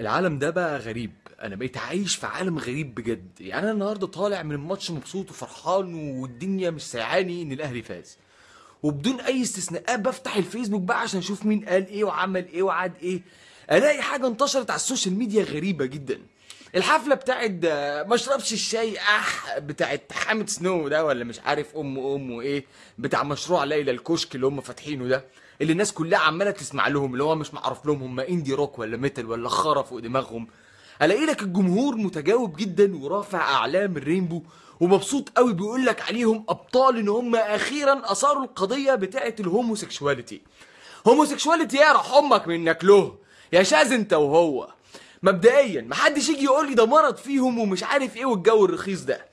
العالم ده بقى غريب. أنا بقيت عايش في عالم غريب بجد. يعني أنا النهارده طالع من الماتش مبسوط وفرحان والدنيا مش سايعاني إن الأهلي فاز. وبدون أي استثناءات بفتح الفيسبوك بقى عشان أشوف مين قال إيه وعمل إيه وعاد إيه. ألاقي حاجة انتشرت على السوشيال ميديا غريبة جدا. الحفلة بتاعت ما اشربش الشاي أحا بتاعت حامد سنو ده ولا مش عارف أم أم وإيه بتاع مشروع ليلى الكشك اللي هم فاتحينه ده. اللي الناس كلها عمالة تسمع لهم اللي هو مش معروف لهم هم indie rock ولا metal ولا خرا فوق دماغهم. ألاقي لك الجمهور متجاوب جدا ورافع أعلام ال rainbow ومبسوط قوي بيقول لك عليهم أبطال إن هم أخيرا أثاروا القضية بتاعه ال homosexuality. homosexuality يا روح أمك منك له. يا شاذ أنت وهو. مبدئيا محدش يجي يقول لي ده مرض فيهم ومش عارف إيه والجو الرخيص ده.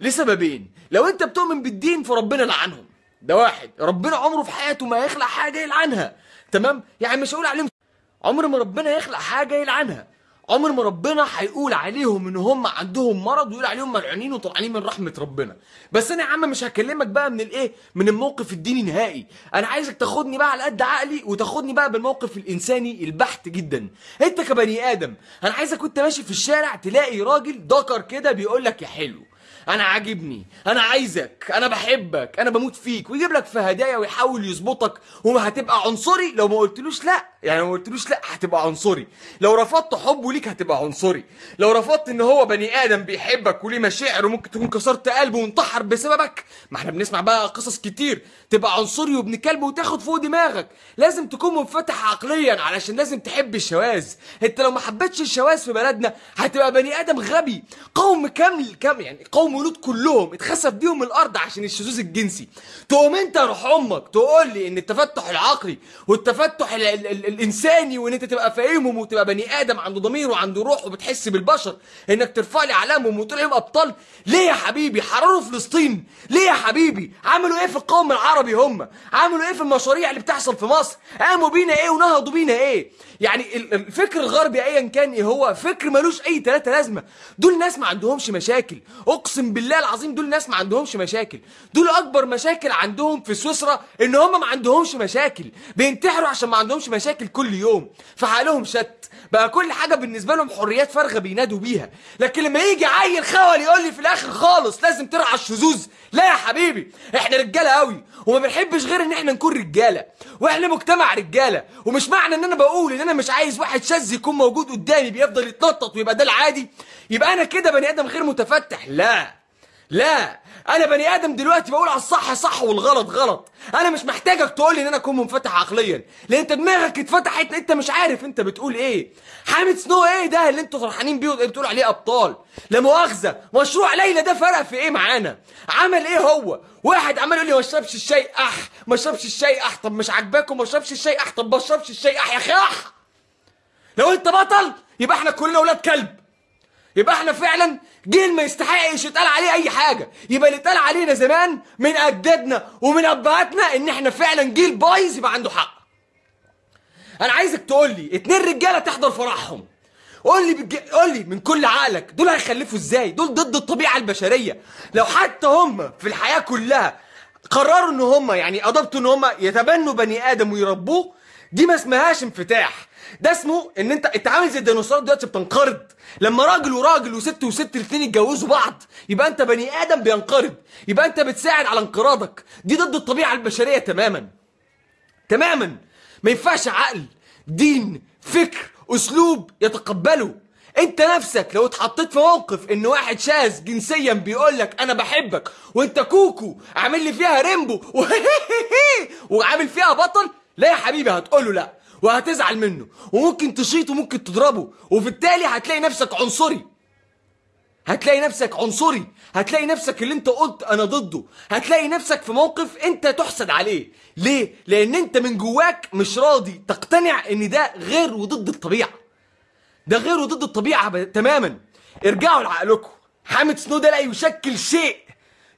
لسببين لو أنت بتؤمن بالدين فربنا لعنهم. ده واحد. ربنا عمره في حياته ما يخلق حاجة يلعنها تمام؟ يعني مش هقول عليهم عمر ما ربنا يخلق حاجة يلعنها عمر ما ربنا هيقول عليهم إن هم عندهم مرض ويقول عليهم ملعونين وطلعانين من رحمة ربنا. بس أنا يا عم مش هكلمك بقى من الإيه؟ من الموقف الديني نهائي. أنا عايزك تاخدني بقى على قد عقلي وتاخدني بقى بالموقف الإنساني البحت جدا. أنت كبني آدم أنا عايزك وأنت ماشي في الشارع تلاقي راجل ذكر كده بيقول لك يا حلو. أنا عاجبني أنا عايزك أنا بحبك أنا بموت فيك. ويجيب لك في هدايا ويحاول يظبطك. وما هتبقى عنصري؟ لو ما قلتلوش لا. يعني لو ما قلتلوش لا هتبقى عنصري. لو رفضت حبه ليك هتبقى عنصري. لو رفضت إن هو بني آدم بيحبك وليه مشاعر وممكن تكون كسرت قلبه وانتحر بسببك ما إحنا بنسمع بقى قصص كتير. تبقى عنصري وابن كلب وتاخد فوق دماغك. لازم تكون منفتح عقليا علشان لازم تحب الشواذ. أنت لو ما حبيتش الشواذ في بلدنا هتبقى بني آدم غبي. قوم كامل كام يعني قوم ولود كلهم اتخسف بيهم الأرض عشان الشذوذ الجنسي. تقوم أنت روح أمك تقول لي إن التفتح العقلي والتفتح ال ال ال الإنساني وإن أنت تبقى فاهمهم وتبقى بني آدم عنده ضمير وعنده روح وبتحس بالبشر إنك ترفع لي أعلامهم وتقول لهم أبطال. ليه يا حبيبي؟ حرروا فلسطين. ليه يا حبيبي؟ عملوا إيه في القوم العربي هم؟ عملوا إيه في المشاريع اللي بتحصل في مصر؟ قاموا بينا إيه ونهضوا بينا إيه؟ يعني ال- الفكر الغربي ايا كان إيه هو؟ فكر ملوش أي تلاتة لازمة. دول ناس ما عندهمش مشاكل. أقسم بالله العظيم دول ناس ما عندهمش مشاكل. دول أكبر مشاكل عندهم في سويسرا إن هم ما عندهمش مشاكل. بينتحروا عشان ما عندهمش مشاكل كل يوم. فحالهم شت بقى كل حاجة بالنسبة لهم حريات فارغة بينادوا بيها. لكن لما يجي عيل خول يقول لي في الآخر خالص لازم ترعى الشذوذ. لا يا حبيبي إحنا رجالة قوي وما بنحبش غير إن إحنا نكون رجالة. وإحنا مجتمع رجالة. ومش معنى إن أنا بقول إن أنا مش عايز واحد شاذ يكون موجود قدامي بيفضل يتنطط ويبقى ده العادي. يبقى أنا كده بني آدم غير متفتح. لا. لا أنا بني آدم دلوقتي بقول على الصح صح والغلط غلط. أنا مش محتاجك تقول لي إن أنا أكون منفتح عقليا. لأن أنت دماغك اتفتحت أنت مش عارف أنت بتقول إيه. حامد سنو إيه ده اللي أنتوا فرحانين بيه بتقول عليه أبطال؟ لا مؤاخذة مشروع ليلى ده فرق في إيه معانا؟ عمل إيه هو؟ واحد عمال يقول لي ما اشربش الشاي أح ما اشربش الشاي أح طب مش عاجباكم ما اشربش الشاي أح طب ما اشربش الشاي أح يا أخي أح. لو أنت بطل يبقى إحنا كلنا ولاد كلب. يبقى إحنا فعلا جيل ما يستحقش يتقال عليه أي حاجة. يبقى اللي اتقال علينا زمان من أجدادنا ومن أبهاتنا إن إحنا فعلا جيل بايظ يبقى عنده حق. أنا عايزك تقول لي اتنين رجالة تحضر فرحهم. قول لي بج... قول لي من كل عقلك دول هيخلفوا إزاي؟ دول ضد الطبيعة البشرية. لو حتى هم في الحياة كلها قرروا إن هم يعني ادبتوا إن هم يتبنوا بني آدم ويربوه دي ما اسمهاش انفتاح. ده اسمه ان انت انت عامل زي الديناصورات دلوقتي بتنقرض. لما راجل وراجل وست وست الاثنين يتجوزوا بعض يبقى انت بني آدم بينقرض. يبقى انت بتساعد على انقراضك. دي ضد الطبيعة البشرية تماما. تماما. ما ينفعش عقل دين فكر أسلوب يتقبله. انت نفسك لو اتحطيت في موقف ان واحد شاذ جنسيا بيقول لك أنا بحبك وأنت كوكو عامل لي فيها ريمبو وعامل فيها بطل لا يا حبيبي هتقول له لا. وهتزعل منه وممكن تشيط وممكن تضربه وبالتالي هتلاقي نفسك عنصري. هتلاقي نفسك عنصري. هتلاقي نفسك اللي انت قلت أنا ضده. هتلاقي نفسك في موقف انت تحسد عليه. ليه؟ لأن انت من جواك مش راضي تقتنع إن ده غير وضد الطبيعة. ده غير وضد الطبيعة تماما. ارجعوا لعقلكم. حامد سنو ده لا يشكل شيء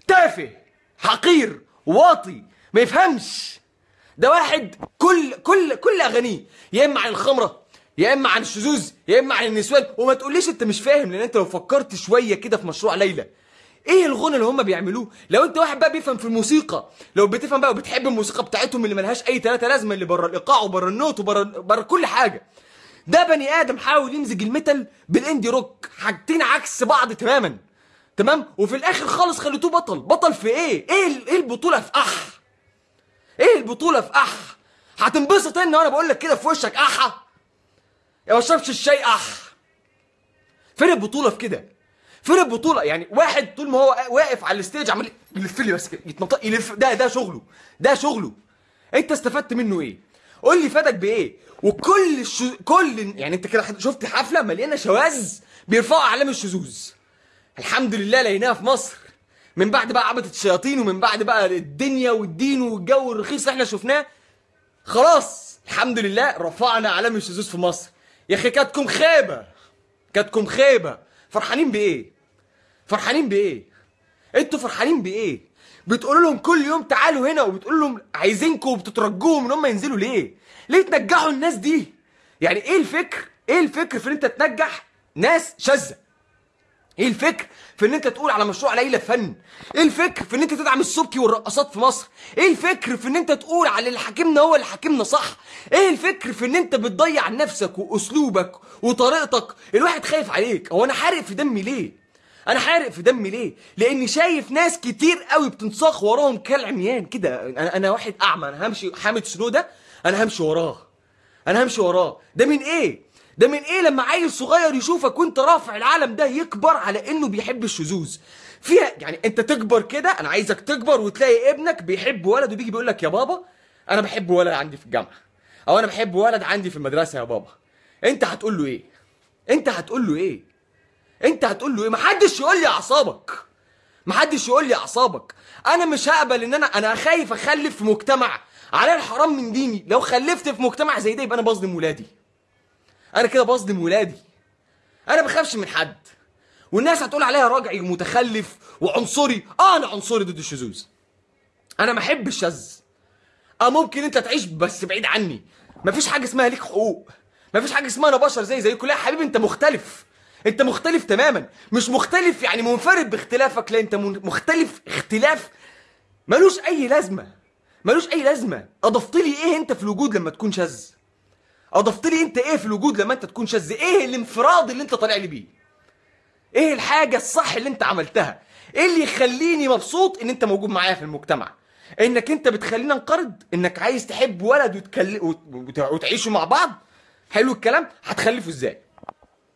تافه حقير واطي ما يفهمش. ده واحد كل كل كل أغانيه يا إما عن الخمرة يا إما عن الشذوذ يا إما عن النسوان. وما تقوليش أنت مش فاهم لأن أنت لو فكرت شوية كده في مشروع ليلى. إيه الغنى اللي هم بيعملوه؟ لو أنت واحد بقى بيفهم في الموسيقى لو بتفهم بقى وبتحب الموسيقى بتاعتهم اللي ملهاش أي تلاتة لازمة اللي بره الإيقاع وبره النوت وبره بره كل حاجة. ده بني آدم حاول يمزج ال metal بال indie rock حاجتين عكس بعض تماما. تمام؟ وفي الآخر خالص خليتوه بطل. بطل في إيه؟ إيه إيه البطولة؟ في أحا إيه البطولة في أحا؟ هتنبسط إن وأنا بقول لك كده في وشك احا يا ما اشربش الشاي أحا؟ فين البطولة في كده؟ فين البطولة؟ يعني واحد طول ما هو واقف على ال stage عمال يلف لي بس كده يتنطق يلف. ده ده شغله ده شغله. أنت استفدت منه إيه؟ قول لي فادك بإيه؟ وكل الش... كل يعني أنت كده شفت حفلة مليانة شواذ بيرفعوا أعلام الشذوذ. الحمد لله لقيناها في مصر. من بعد بقى عبدة الشياطين ومن بعد بقى الدنيا والدين والجو الرخيص اللي إحنا شفناه. خلاص الحمد لله رفعنا اعلام الشذوذ في مصر. يا أخي كاتكم خيبة كاتكم خيبة. فرحانين بإيه؟ فرحانين بإيه؟ أنتوا فرحانين بإيه؟ بتقولوا لهم كل يوم تعالوا هنا وبتقولوا لهم عايزينكم وبتترجوهم إن هم ينزلوا ليه؟ ليه تنجحوا الناس دي؟ يعني إيه الفكر؟ إيه الفكر في إن أنت تنجح ناس شاذة؟ إيه الفكر في ان انت تقول على مشروع ليلى فن؟ إيه الفكر في ان انت تدعم السبكي والرقصات في مصر؟ إيه الفكر في ان انت تقول على اللي حاكمنا هو اللي حاكمنا صح؟ إيه الفكر في ان انت بتضيع نفسك واسلوبك وطريقتك؟ الواحد خايف عليك. هو أنا حارق في دمي ليه؟ أنا حارق في دمي ليه؟ لاني شايف ناس كتير قوي بتنساق وراهم كالعميان كده. أنا أنا واحد أعمى. أنا همشي حامد سنو ده أنا همشي وراه. أنا همشي وراه. ده من إيه؟ ده من إيه لما عيل صغير يشوفك وأنت رافع العالم ده يكبر على إنه بيحب الشذوذ؟ فيها يعني أنت تكبر كده أنا عايزك تكبر وتلاقي ابنك بيحب ولد وبيجي بيقول لك يا بابا أنا بحب ولد عندي في الجامعة أو أنا بحب ولد عندي في المدرسة يا بابا. أنت هتقول له إيه؟ أنت هتقول له إيه؟ أنت هتقول له إيه؟ محدش يقول لي أعصابك. محدش يقول لي أعصابك. أنا مش هقبل إن أنا أنا خايف أخلف في مجتمع على الحرام من ديني. لو خلفت في مجتمع زي ده يبقى أنا بظلم ولادي. أنا كده بظلم ولادي. أنا بخافش من حد. والناس هتقول عليا راجعي ومتخلف وعنصري. آه أنا عنصري ضد الشذوذ أنا ما احب الشاذ آه ممكن أنت تعيش بس بعيد عني. مفيش حاجة اسمها ليك حقوق. مفيش حاجة اسمها أنا بشر زي زيكم لا يا حبيبي أنت مختلف. أنت مختلف تماما. مش مختلف يعني منفرد باختلافك لا أنت مختلف اختلاف. ملوش أي لازمة. ملوش أي لازمة. أضفت لي إيه أنت في الوجود لما تكون شاذ أضفت لي أنت إيه في الوجود لما أنت تكون شاذ؟ إيه الانفراد اللي أنت طالع لي بيه؟ إيه الحاجة الصح اللي أنت عملتها؟ إيه اللي يخليني مبسوط إن أنت موجود معايا في المجتمع؟ إنك أنت بتخليني أنقرض؟ إنك عايز تحب ولد وتكل... وت... وت... وتعيشوا مع بعض؟ حلو الكلام. هتخلفوا إزاي؟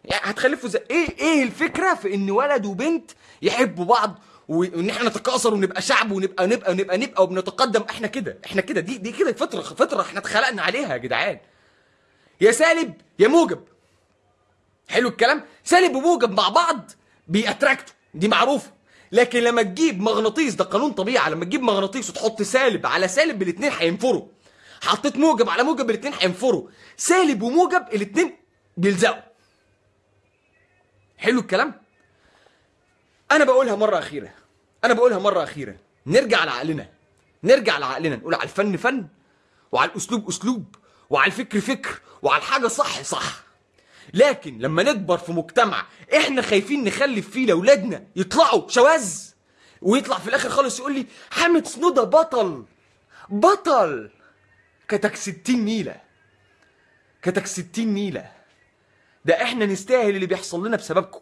يعني هتخلفوا إزاي؟ إيه إيه الفكرة في إن ولد وبنت يحبوا بعض وإن إحنا نتكاثر ونبقى شعب ونبقى نبقى نبقى نبقى وبنتقدم؟ إحنا كده إحنا كده. دي دي كده فطره فطرة إحنا اتخلقنا عليها يا جدعان. يا سالب يا موجب. حلو الكلام. سالب وموجب مع بعض بيأتراكتوا. دي معروفة. لكن لما تجيب مغناطيس ده قانون طبيعي. لما تجيب مغناطيس وتحط سالب على سالب الاثنين هينفروا. حطيت موجب على موجب الاثنين هينفروا. سالب وموجب الاثنين بيلزقوا. حلو الكلام. أنا بقولها مرة أخيرة. أنا بقولها مرة أخيرة. نرجع لعقلنا. نرجع لعقلنا. نقول على الفن فن وعلى الأسلوب أسلوب وعلى الفكر فكر وعلى الحاجة صح صح. لكن لما نكبر في مجتمع إحنا خايفين نخلف فيه لأولادنا يطلعوا شواذ ويطلع في الآخر خالص يقول لي حامد سنودة بطل بطل. كتك ستين نيلة كتك ستين نيلة. ده إحنا نستاهل اللي بيحصل لنا بسببكم.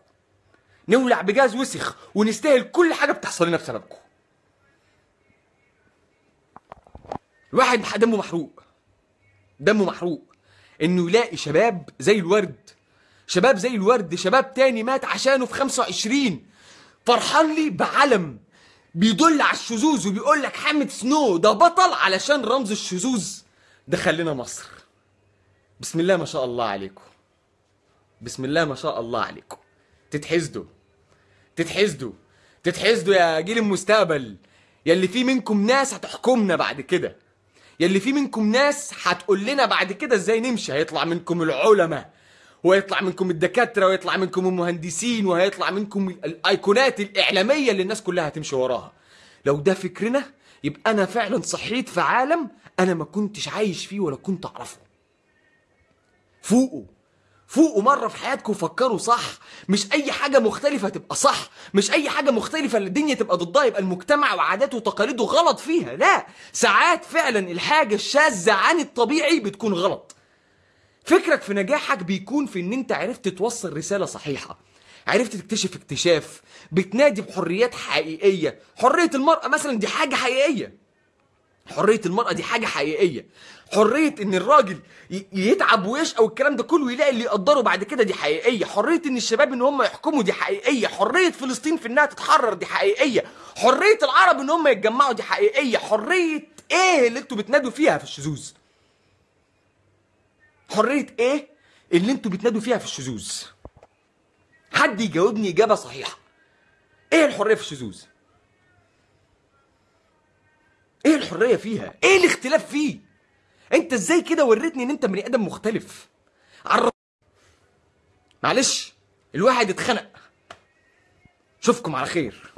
نولع بجاز وسخ ونستاهل كل حاجة بتحصل لنا بسببكم. الواحد دمه محروق دمه محروق. إنه يلاقي شباب زي الورد. شباب زي الورد شباب تاني مات عشانه في 25 فرحان لي بعلم. بيدل على الشذوذ وبيقول لك حامد سنو ده بطل علشان رمز الشذوذ. دخل لنا مصر. بسم الله ما شاء الله عليكم. بسم الله ما شاء الله عليكم. تتحسدوا. تتحسدوا. تتحسدوا يا جيل المستقبل. يلي في منكم ناس هتحكمنا بعد كده. يلي في منكم ناس هتقول لنا بعد كده إزاي نمشي؟ هيطلع منكم العلماء ويطلع منكم الدكاترة ويطلع منكم المهندسين وهيطلع منكم الأيقونات الإعلامية اللي الناس كلها هتمشي وراها. لو ده فكرنا يبقى أنا فعلا صحيت في عالم أنا ما كنتش عايش فيه ولا كنت أعرفه. فوقوا. فوقوا مرة في حياتكم فكروا صح. مش أي حاجة مختلفة تبقى صح. مش أي حاجة مختلفة اللي الدنيا تبقى ضدها يبقى المجتمع وعاداته وتقاليده غلط فيها. لا ساعات فعلا الحاجة الشاذة عن الطبيعي بتكون غلط. فكرك في نجاحك بيكون في إن أنت عرفت توصل رسالة صحيحة. عرفت تكتشف اكتشاف. بتنادي بحريات حقيقية. حرية المرأة مثلا دي حاجة حقيقية. حرية المرأة دي حاجة حقيقية. حرية إن الراجل يتعب ويشقى والكلام ده كله ويلاقي اللي يقدره بعد كده دي حقيقية. حرية إن الشباب إن هم يحكموا دي حقيقية. حرية فلسطين في إنها تتحرر دي حقيقية. حرية العرب إن هم يتجمعوا دي حقيقية. حرية إيه اللي أنتوا بتنادوا فيها في الشذوذ؟ حرية إيه اللي أنتوا بتنادوا فيها في الشذوذ؟ حد يجاوبني إجابة صحيحة. إيه الحرية في الشذوذ؟ إيه الحرية فيها؟ إيه الاختلاف فيه؟ انت إزاي كده وريتني ان انت بني آدم مختلف؟ عر... معلش الواحد اتخنق. اشوفكم على خير.